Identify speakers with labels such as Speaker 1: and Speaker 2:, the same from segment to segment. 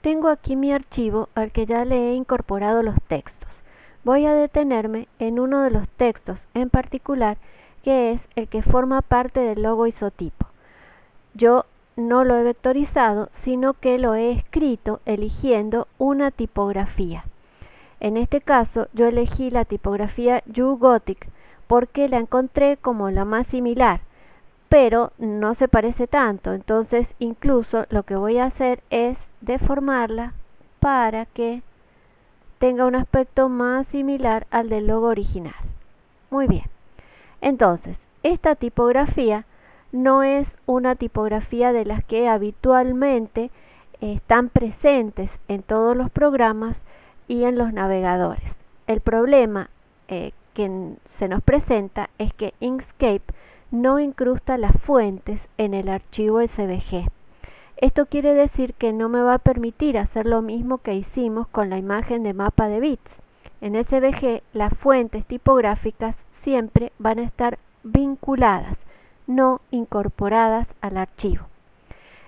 Speaker 1: tengo aquí mi archivo al que ya le he incorporado los textos. Voy a detenerme en uno de los textos en particular que es el que forma parte del logo isotipo. Yo no lo he vectorizado, sino que lo he escrito eligiendo una tipografía. En este caso yo elegí la tipografía YouGothic porque la encontré como la más similar, pero no se parece tanto, entonces incluso lo que voy a hacer es deformarla para que tenga un aspecto más similar al del logo original. Muy bien, entonces esta tipografía no es una tipografía de las que habitualmente están presentes en todos los programas y en los navegadores. El problema eh, que se nos presenta es que Inkscape no incrusta las fuentes en el archivo SVG. Esto quiere decir que no me va a permitir hacer lo mismo que hicimos con la imagen de mapa de bits. En SVG las fuentes tipográficas siempre van a estar vinculadas no incorporadas al archivo.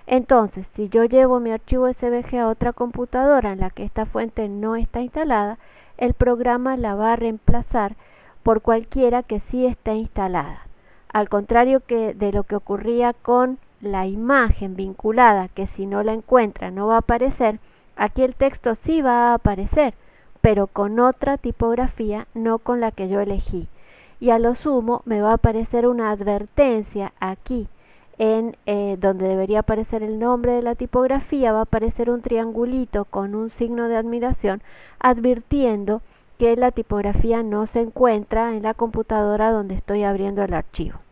Speaker 1: Entonces, si yo llevo mi archivo SVG a otra computadora en la que esta fuente no está instalada, el programa la va a reemplazar por cualquiera que sí esté instalada. Al contrario que de lo que ocurría con la imagen vinculada, que si no la encuentra no va a aparecer, aquí el texto sí va a aparecer, pero con otra tipografía, no con la que yo elegí y a lo sumo me va a aparecer una advertencia aquí en eh, donde debería aparecer el nombre de la tipografía va a aparecer un triangulito con un signo de admiración advirtiendo que la tipografía no se encuentra en la computadora donde estoy abriendo el archivo.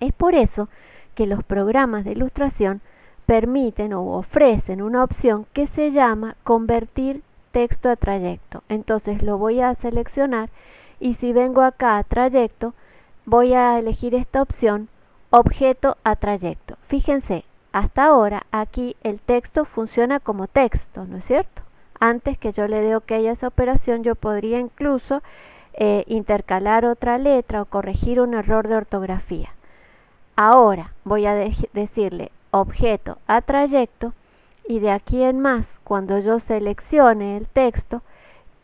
Speaker 1: Es por eso que los programas de ilustración permiten o ofrecen una opción que se llama convertir texto a trayecto. Entonces lo voy a seleccionar y si vengo acá a trayecto voy a elegir esta opción objeto a trayecto fíjense hasta ahora aquí el texto funciona como texto ¿no es cierto? antes que yo le dé ok a esa operación yo podría incluso eh, intercalar otra letra o corregir un error de ortografía ahora voy a decirle objeto a trayecto y de aquí en más cuando yo seleccione el texto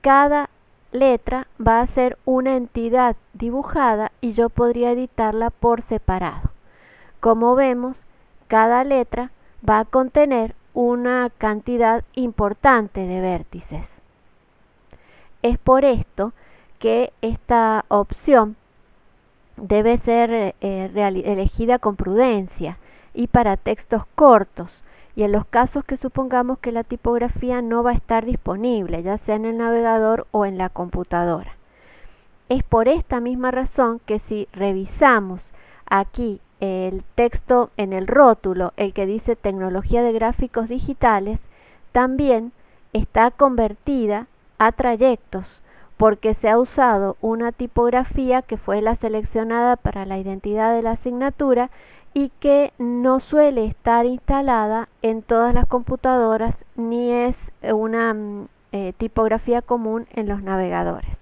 Speaker 1: cada letra va a ser una entidad dibujada y yo podría editarla por separado. Como vemos, cada letra va a contener una cantidad importante de vértices. Es por esto que esta opción debe ser eh, elegida con prudencia y para textos cortos y en los casos que supongamos que la tipografía no va a estar disponible, ya sea en el navegador o en la computadora. Es por esta misma razón que si revisamos aquí el texto en el rótulo, el que dice tecnología de gráficos digitales, también está convertida a trayectos porque se ha usado una tipografía que fue la seleccionada para la identidad de la asignatura y que no suele estar instalada en todas las computadoras ni es una mm, eh, tipografía común en los navegadores.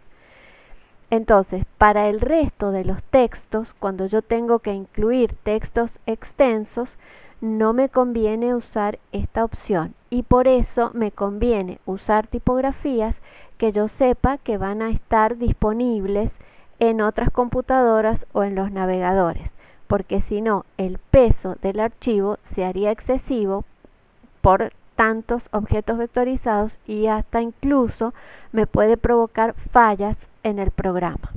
Speaker 1: Entonces, para el resto de los textos, cuando yo tengo que incluir textos extensos, no me conviene usar esta opción y por eso me conviene usar tipografías que yo sepa que van a estar disponibles en otras computadoras o en los navegadores porque si no el peso del archivo se haría excesivo por tantos objetos vectorizados y hasta incluso me puede provocar fallas en el programa.